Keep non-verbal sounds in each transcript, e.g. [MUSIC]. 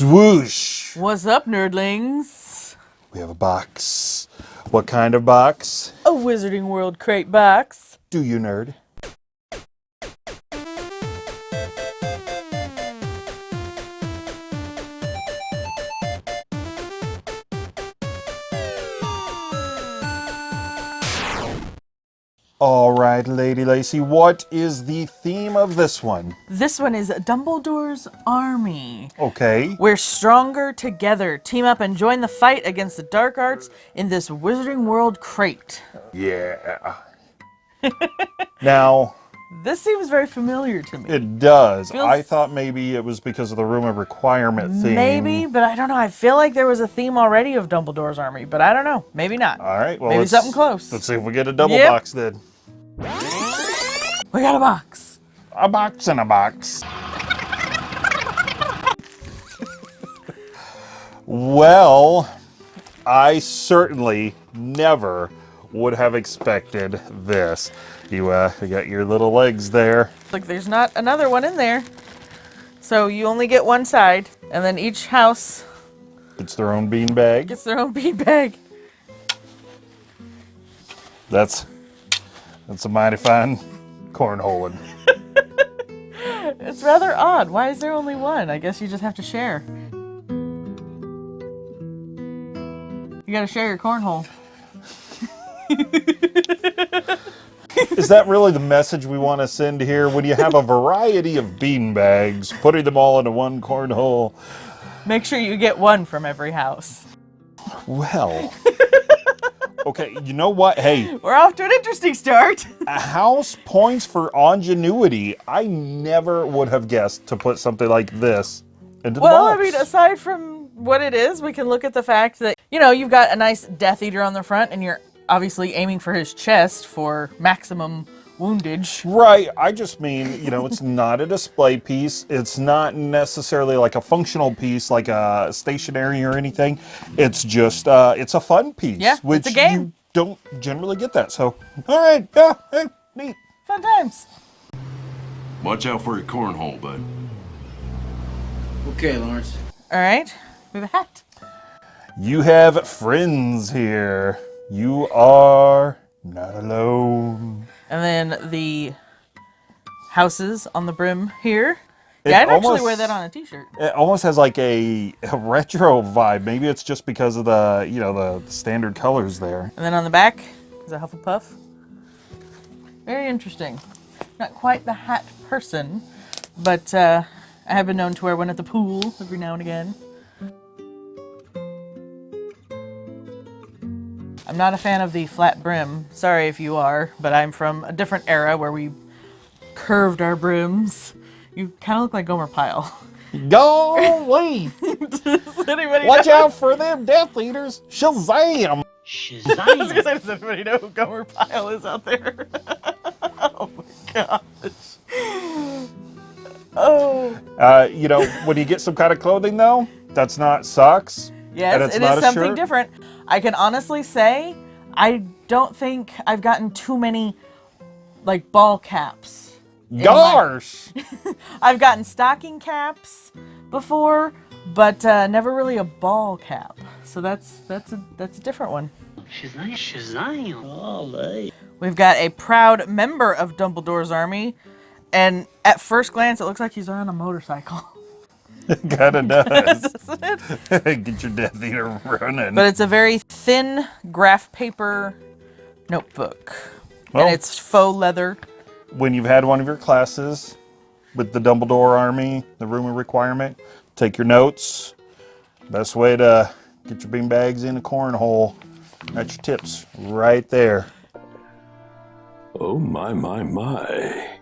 Swoosh! What's up, nerdlings? We have a box. What kind of box? A Wizarding World crate box. Do you nerd? Right, Lady Lacy, what is the theme of this one? This one is Dumbledore's Army. Okay. We're stronger together. Team up and join the fight against the dark arts in this Wizarding World crate. Yeah. [LAUGHS] now, This seems very familiar to me. it does. Feels- I thought maybe it was because of the room of requirement theme. Maybe, but I don't know. I feel like there was a theme already of Dumbledore's Army, but I don't know. Maybe not. All right, well, Maybe something close. Let's see if we get a double Yep. box then. We got a box. A box in a box. well, I certainly never would have expected this. You, uh, you got your little legs there. Look, there's not another one in there. So you only get one side, and then each house It's their own bean bag. gets their own bean bag. That's that's a mighty fine cornholing. [LAUGHS] It's rather odd. Why is there only one? I guess you just have to share. You gotta share your cornhole. Is that really the message we want to send here? When you have a variety of bean bags, putting them all into one cornhole. Make sure you get one from every house. Well. Okay, you know what? Hey, We're off to an interesting start. [LAUGHS] a house points for ingenuity. I never would have guessed to put something like this into the Well, I mean, aside from what it is, we can look at the fact that, you know, you've got a nice Death Eater on the front, and you're obviously aiming for his chest for maximum woundage. Right, I just mean, you know, it's not a display piece. It's not necessarily like a functional piece, like a stationary or anything. It's just, uh, it's a fun piece. Yeah, it's which a game. you don't generally get that. So, all right, yeah, hey, neat. Fun times. Watch out for your cornhole, bud. Okay, Lawrence. All right, we have a hat. You have friends here. You are not alone. And then the houses on the brim here. It Yeah, I'd actually wear that on a t-shirt. It almost has like a, a retro vibe. Maybe it's just because of the, you know, the, the standard colors there. And then on the back is a Hufflepuff. Very interesting. Not quite the hat person, but uh, I have been known to wear one at the pool every now and again. I'm not a fan of the flat brim. Sorry if you are, but I'm from a different era where we curved our brims. You kind of look like Gomer Pyle. [LAUGHS] Go away! Does anybody Watch know? out for them Death Eaters! Shazam! [LAUGHS] I was gonna say, does anybody know who Gomer Pyle is out there? [LAUGHS] oh my gosh. Oh. Uh, you know, when you get some kind of clothing though, that's not socks. And Yes, it's it not is a something shirt. different. I can honestly say, I don't think I've gotten too many, like, ball caps. my- Gosh! [LAUGHS] I've gotten stocking caps before, but uh, never really a ball cap. So that's that's a that's a different one. Shazam. Shazam. Olé. We've got a proud member of Dumbledore's army, and at first glance, it looks like he's on a motorcycle. [LAUGHS] [LAUGHS] Kinda does. [LAUGHS] Doesn't it? [LAUGHS] get your Death Eater running. But it's a very thin graph paper notebook. Well- and it's faux leather. when you've had one of your classes with the Dumbledore Army, the room of requirement, take your notes. Best way to get your bean bags in a cornhole. That's your tips right there. Oh my my my.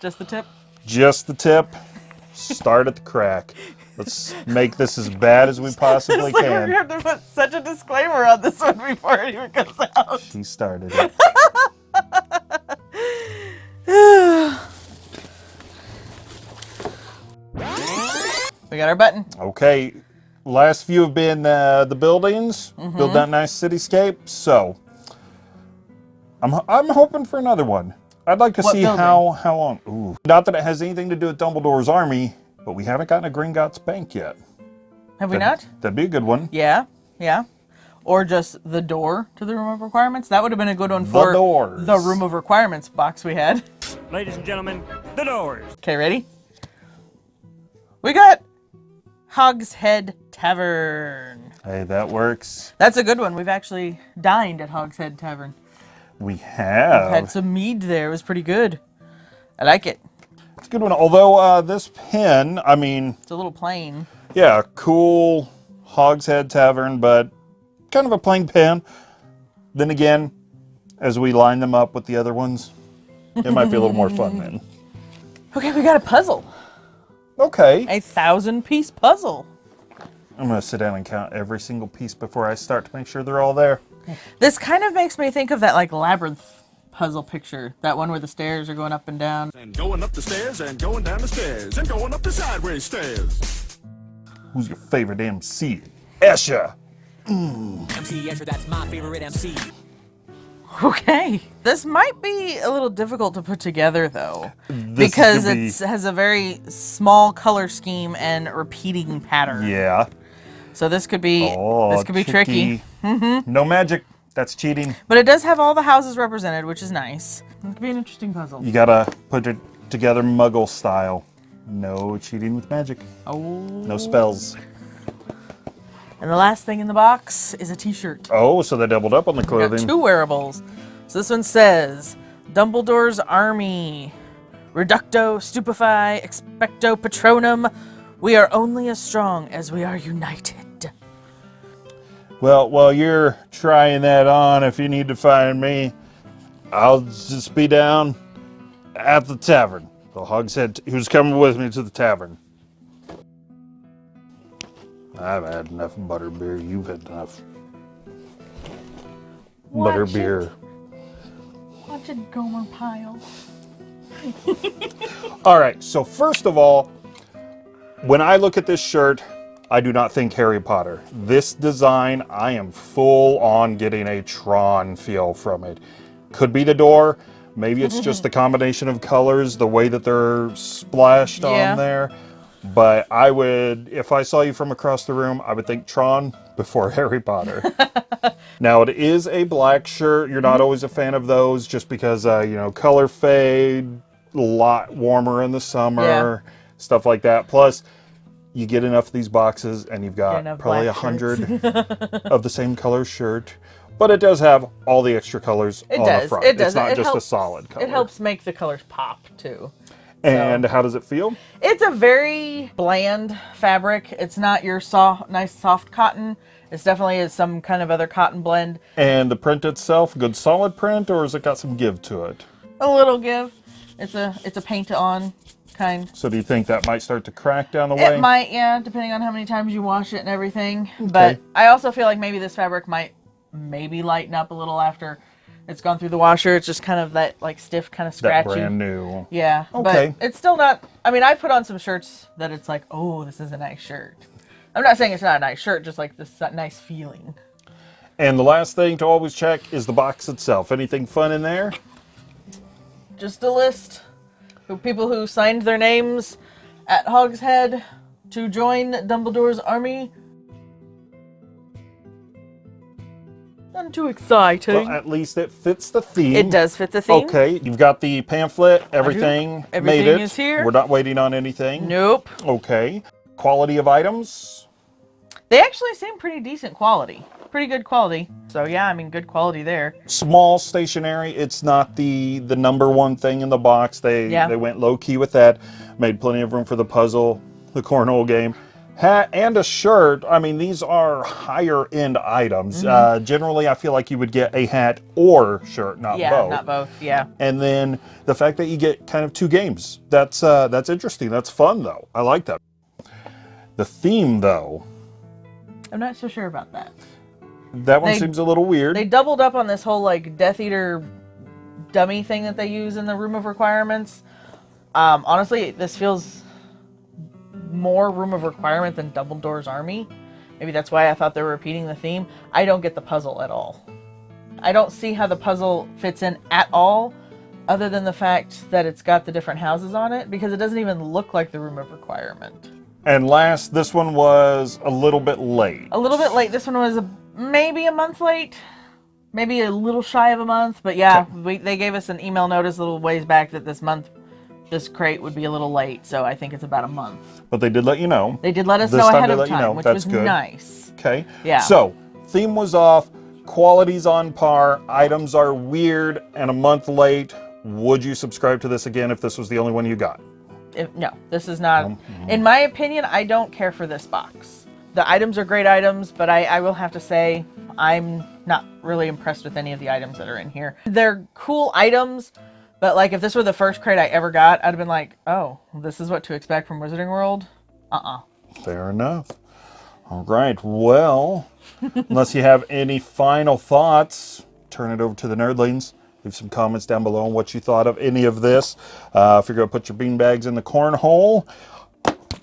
Just the tip. Just the tip. Start at the crack. Let's make this as bad as we [LAUGHS] possibly like can. gonna have to put such a disclaimer on this one before it even comes out. She started it. [SIGHS] We got our button. Okay, last few have been uh, the buildings, Mm-hmm. build that nice cityscape. So, I'm I'm hoping for another one. I'd like to What see building? how how long. Ooh, not that it has anything to do with Dumbledore's army, but we haven't gotten a Gringotts Bank yet. Have we That'd- not? That'd be a good one. Yeah, yeah. Or just the door to the room of requirements. That would have been a good one for the, doors. the room of requirements box we had. Ladies and gentlemen, the doors. Okay, ready? We got Hogshead Tavern. Hey, that works. That's a good one. We've actually dined at Hogshead Tavern. We have. Had some mead there. It was pretty good. I like it. It's a good one. Although uh, this pen, I mean, It's a little plain. yeah, cool Hogshead Tavern, but kind of a plain pen. Then again, as we line them up with the other ones, it might be a little more fun then. [LAUGHS] Okay, we got a puzzle. Okay. A thousand piece puzzle. I'm going to sit down and count every single piece before I start to make sure they're all there. This kind of makes me think of that like labyrinth puzzle picture. That one where the stairs are going up and down. And going up the stairs and going down the stairs and going up the sideways stairs. Who's your favorite MC? Esha. MC mm. Escher, that's my favorite MC. Okay. This might be a little difficult to put together though. This because gonna be- it has a very small color scheme and repeating pattern. Yeah. So this could be Oh, this could be tricky. tricky. No magic. That's cheating. But it does have all the houses represented, which is nice. It could be an interesting puzzle. You gotta put it together muggle style. No cheating with magic. Oh. No spells. And the last thing in the box is a t-shirt. Oh, so they doubled up on the We got clothing. two wearables. So this one says Dumbledore's Army. Reducto, stupefy, expecto patronum. We are only as strong as we are united. Well, while you're trying that on, if you need to find me, I'll just be down at the tavern. The Hogshead who's coming with me to the tavern. I've had enough butterbeer. You've had enough butterbeer. Watch it, Gomer Pyle. [LAUGHS] All right. So first of all, when I look at this shirt, I do not think Harry Potter. This design, I am full on getting a Tron feel from it. Could be the door. Maybe it's just the [LAUGHS] combination of colors, the way that they're splashed Yeah. on there. But I would, if I saw you from across the room, I would think Tron before [LAUGHS] Harry Potter. [LAUGHS] now it is a black shirt. You're not always a fan of those, just because uh, you know color fade, a lot warmer in the summer, stuff like that. Plus, you get enough of these boxes, and you've got probably a hundred of the same color shirt. But it does have all the extra colors It on does. the front. It does. It's not It just helps- a solid color. It helps make the colors pop too. And how does it feel? It's a very bland fabric. It's not your soft, nice soft cotton. It's definitely is some kind of other cotton blend. And the print itself, good solid print, or has it got some give to it? A little give. It's a it's a paint on kind. So do you think that might start to crack down the way? It might, yeah, depending on how many times you wash it and everything. But I also feel like maybe this fabric might maybe lighten up a little after it's gone through the washer. It's just kind of that like stiff, kind of scratchy. that brand new. Yeah, Okay. but it's still not. I mean, I put on some shirts that it's like, oh, this is a nice shirt. I'm not saying it's not a nice shirt, just like this nice feeling. And the last thing to always check is the box itself. Anything fun in there? Just a list of people who signed their names at Hogshead to join Dumbledore's army. Not too exciting. Well, at least it fits the theme. it does fit the theme. Okay, you've got the pamphlet, everything, Everything made it. is here. We're not waiting on anything. Nope. Okay. Quality of items? They actually seem pretty decent quality. Pretty good quality. So yeah, I mean, good quality there. Small stationery. It's not the the number one thing in the box. They Yeah. they went low key with that. Made plenty of room for the puzzle, the cornhole game. Hat and a shirt. I mean, these are higher end items. Mm-hmm. Uh, generally, I feel like you would get a hat or shirt, not yeah, both. not both. Yeah. and then the fact that you get kind of two games that's uh, that's interesting that's fun though i like that the theme though I'm not so sure about that. that one They- seems a little weird They doubled up on this whole like Death Eater dummy thing that they use in the Room of Requirements. Um, honestly, this feels more Room of Requirement than Dumbledore's Army. Maybe that's why I thought they were repeating the theme. I don't get the puzzle at all. I don't see how the puzzle fits in at all, other than the fact that it's got the different houses on it, because it doesn't even look like the Room of Requirement. And last, this one was a little bit late. A little bit late. This one was a, maybe a month late, maybe a little shy of a month. But yeah, we, they gave us an email notice a little ways back that this month, this crate would be a little late. So I think it's about a month. But they did let you know. They did let us This know time ahead of let you time, know. which That's was good. nice. Okay. Yeah. So, theme was off, quality's on par, items are weird, and a month late. Would you subscribe to this again if this was the only one you got? If, no, this is not. Mm-hmm. In my opinion, I don't care for this box. The items are great items, but I, I will have to say I'm not really impressed with any of the items that are in here. They're cool items, but like if this were the first crate I ever got, I'd have been like, oh, this is what to expect from Wizarding World. Uh-uh. Fair enough. All right. Well, [LAUGHS] unless you have any final thoughts, turn it over to the nerdlings. Leave some comments down below on what you thought of any of this. Uh, if you're going to put your beanbags in the cornhole,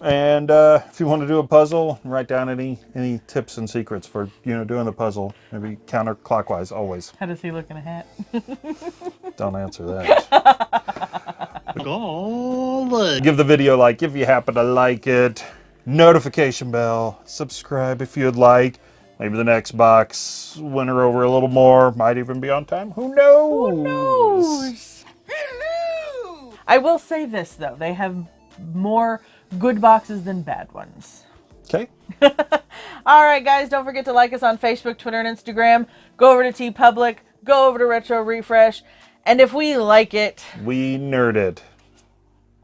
and uh, if you want to do a puzzle, write down any any tips and secrets for you know doing the puzzle. Maybe counterclockwise always. How does he look in a hat? [LAUGHS] Don't answer that. Golly. Give the video a like if you happen to like it. Notification bell. Subscribe if you'd like. Maybe the next box winter over a little more. Might even be on time. Who knows? Who knows? Hello! I will say this though, they have more good boxes than bad ones. Okay. [LAUGHS] All right, guys, don't forget to like us on Facebook, Twitter, and Instagram. Go over to TeePublic, go over to Retro Refresh, and if we like it We nerded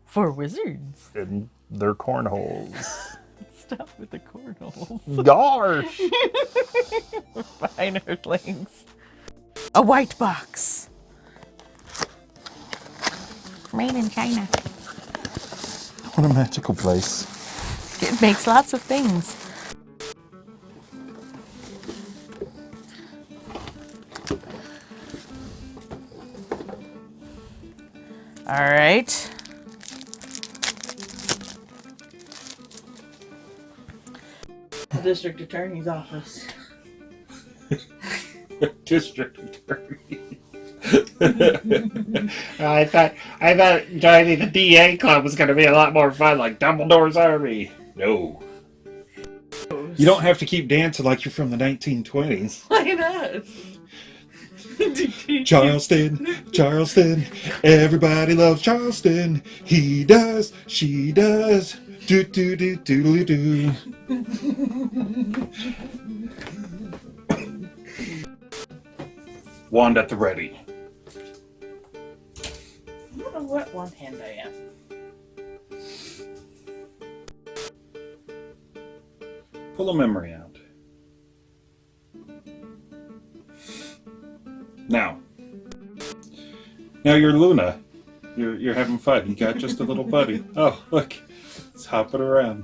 for wizards, And their cornholes. [LAUGHS] stop with the cornholes. Gosh. [LAUGHS] Bye, nerdlings. A white box. Made in China. What a magical place. It makes lots of things. All right. District attorney's office. [LAUGHS] District attorney. I thought I thought joining the DA club was going to be a lot more fun, like Dumbledore's army. No. You don't have to keep dancing like you're from the 1920s. Why not? Charleston, Charleston, everybody loves Charleston. He does, she does. Do do do do do do. Wand at the ready. I don't know what one hand I am. Pull a memory out. Now. Now you're Luna. You're you're having fun. You got just a little buddy. [LAUGHS] Oh, look. It's hopping around.